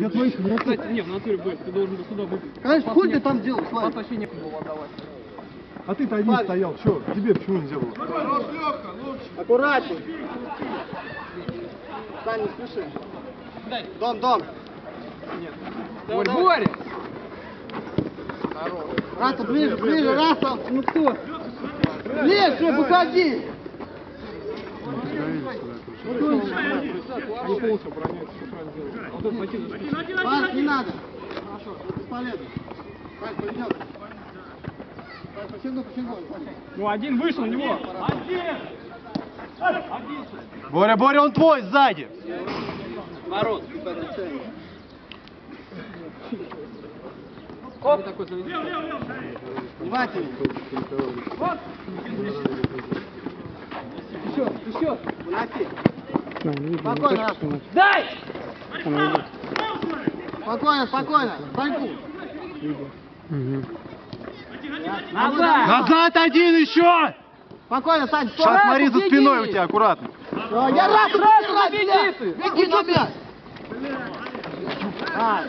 Я твоих Кстати, не, в натуре, Бэк, ты должен был сюда выпить. Конечно, хуй ты там делал, Славик? Пас вообще некуда было отдавать. А ты-то один стоял, что? Тебе почему нельзя было? Аккуратней. Сань, не спеши. Дом, дом. Борь, Боря! Раса, ближе, ближе, Раса. Ну кто? Ближе, выходи. Они полностью обороняются, все правильно делают. А вот этот накидываешь. Пас, не надо. Хорошо, бесполезно. Почему, почему? Ну, один вышел на него. Боря, Боря, он твой, сзади! Ворот. Оп. Внимательно. Еще, еще. Уноси. Спокойно, Раса. Дай! Спокойно, спокойно. Саньку. Назад! Назад один еще! Спокойно, Сань, стой. Сейчас смотри за спиной у тебя, аккуратно. А, Я раз, раз, раз, беги на мяч. А,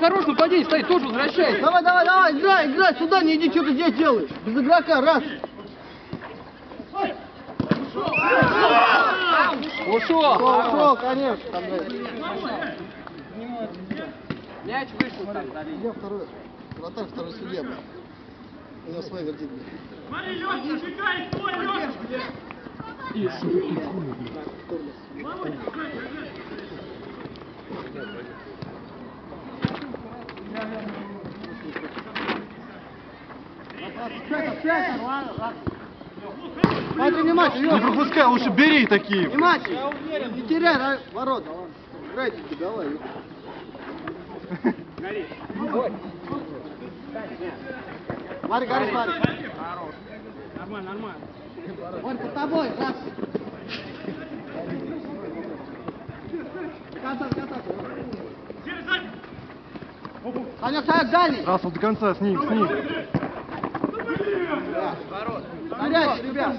Хорош нападение, стоит, тоже возвращайся. Давай, давай, давай, играй, играй, сюда, не иди, что ты здесь делаешь? Без игрока, раз. Ушел. Пошел, конечно. Мяч вышел там. Судья второй. Вратарь второй судья, блядь. У него свой вердикт, блядь. Смотри, внимательно, Не пропускай, лучше бери такие. Внимательно. Не теряй ра- ворота. Играйте, давай. Смотри, гори, смотри. Нормально, нормально. Борь, под тобой, раз. Конца, конца. Санек, Санек, дальний. Раз, вот до конца, с ним, с ним. Горячий, ребят.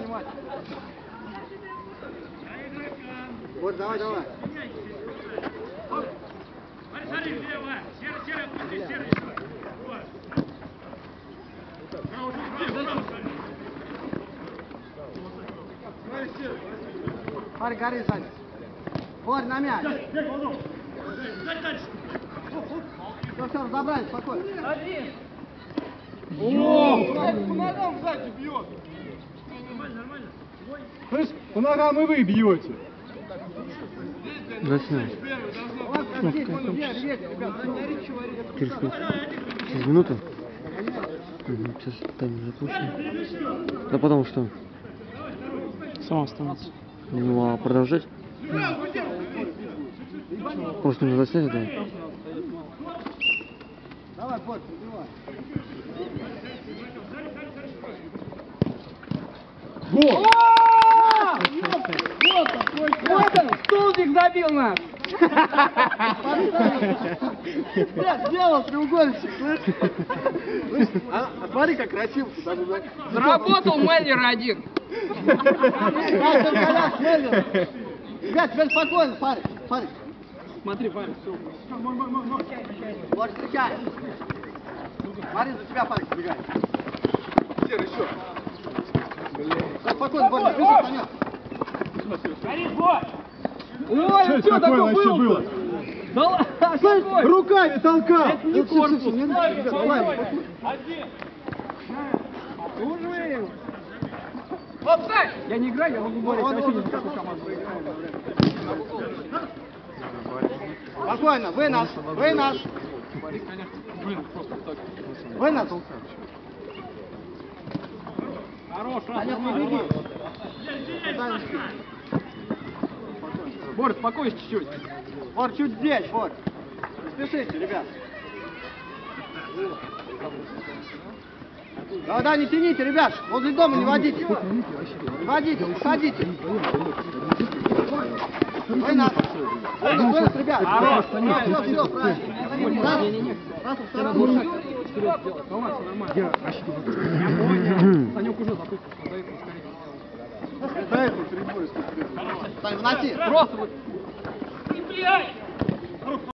Борь, давай, давай. Смотри, гори, Саня. Борь, на мяч. Все, все, разобрались, спокойно. Слышь, по ногам и вы бьете. Через минуту? Угу, сейчас таймер запущен. Да потом что? Сам останется. Ну а продолжать? Просто не заснять, да? Давай, Борь, пробивай. Вот он, столбик забил нас. Блядь, сделал треугольничек, слышишь? А, а смотри, как красиво. Заработал Мэллер один. Меллер. Ребят, теперь спокойно, смотри, смотри. Смотри, парень, все. Борь, встречай. Смотри, за тебя парень бегает. Серый, еще. Все, спокойно, Борь, не спеши, Санек. Ой, Что ну это что такое было? Да ладно, какой? Руками толкал! Это не Ну, корпус. не ребят, ладно. Уже. Офсайд! Я не играю, я могу говорить, Он, вообще в какую команду. Спокойно, вы наш, вы наш, Борис, конечно, блин, просто так. вы наш. Хорош, раз, Санек, не нормально, беги. нормально. Борис, спокойно чуть-чуть. Борь, чуть здесь, Борь. Не спешите, ребят. Да, да, не тяните, ребят. Возле дома не водите. Не водите, уходите. Вы нас. Вы нас, ребят. Хорош, Все, все, все, правильно. Раз, раз, второй. Вперед сделай, давай, все нормально. Я понял. Санек уже запустил, до этого скорее. До этого перебой, сколько ты. Сань, вноси. Просто вот